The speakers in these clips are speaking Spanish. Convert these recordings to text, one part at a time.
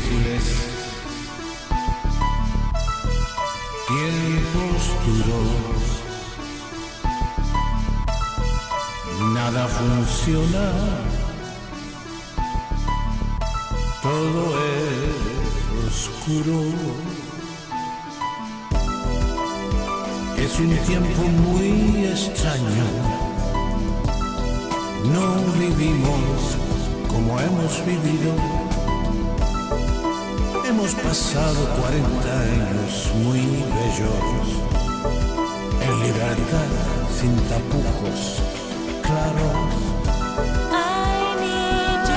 difíciles. Tiempos duros. Nada funciona. Todo es oscuro. Es un tiempo muy extraño. No vivimos como hemos vivido. Hemos pasado 40 años muy bellos, en libertad, sin tapujos claros.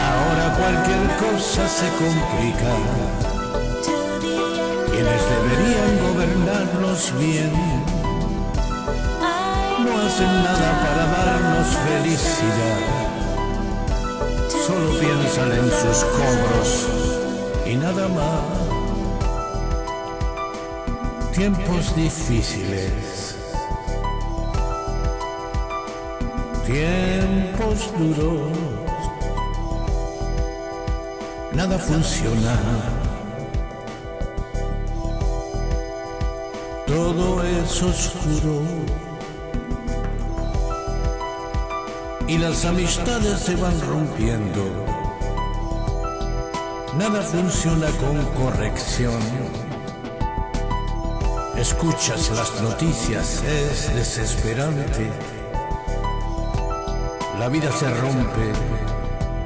Ahora cualquier cosa se complica. Quienes deberían gobernarnos bien no hacen nada para darnos felicidad. Solo piensan en sus cobros y nada más. Tiempos difíciles, tiempos duros, nada funciona. Todo es oscuro y las amistades se van rompiendo. Nada funciona con corrección. Escuchas las noticias, es desesperante. La vida se rompe,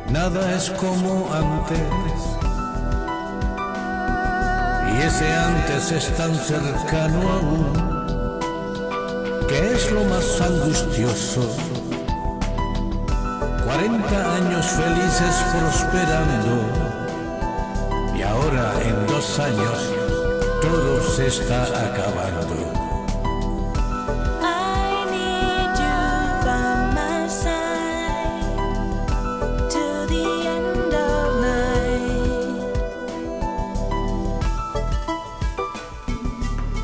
nada es como antes. Y ese antes es tan cercano aún, que es lo más angustioso. 40 años felices prosperando dos años todo se está acabando.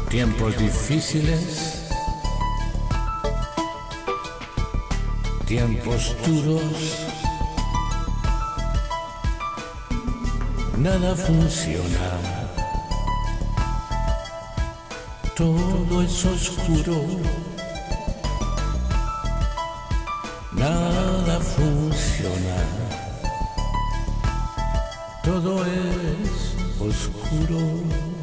Tiempos difíciles, tiempos duros, nada funciona, todo es oscuro, nada funciona, todo es oscuro.